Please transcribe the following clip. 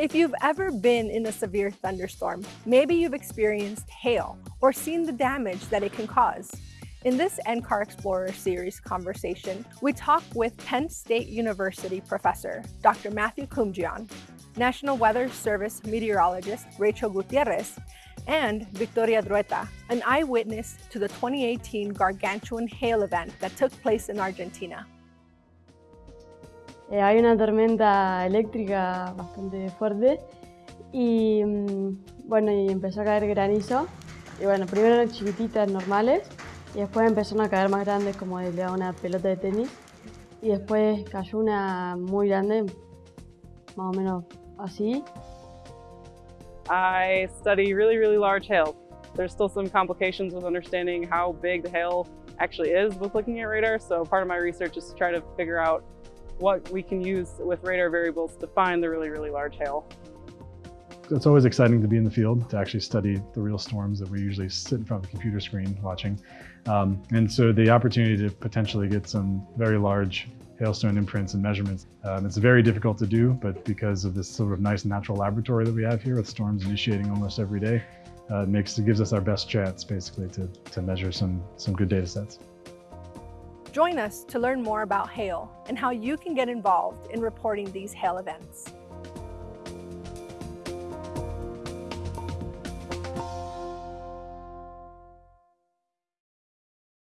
If you've ever been in a severe thunderstorm, maybe you've experienced hail or seen the damage that it can cause. In this NCAR Explorer series conversation, we talk with Penn State University professor Dr. Matthew Kumjian, National Weather Service meteorologist Rachel Gutierrez, and Victoria Drueta, an eyewitness to the 2018 gargantuan hail event that took place in Argentina. Eh, hay una tormenta eléctrica bastante fuerte y mm, bueno, y empezó a caer granizo. Y bueno, primero eran chiquititas, normales, y después empezaron a caer más grandes como de una pelota de tenis. Y después cayó una muy grande, más o menos así. I study really, really large hail. There's still some complications with understanding how big the hail actually is with looking at radar, so part of my research is to try to figure out what we can use with radar variables to find the really, really large hail. It's always exciting to be in the field, to actually study the real storms that we usually sit in front of a computer screen watching. Um, and so the opportunity to potentially get some very large hailstone imprints and measurements. Um, it's very difficult to do, but because of this sort of nice natural laboratory that we have here with storms initiating almost every day, uh, it makes it gives us our best chance basically to, to measure some, some good data sets. Join us to learn more about hail and how you can get involved in reporting these hail events.